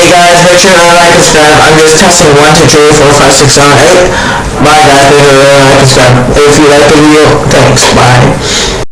Hey guys, make sure to like and subscribe. I'm just testing one, two, three, four, five, six, seven, eight. Bye guys, make sure to like and subscribe. If you like the video, thanks, bye.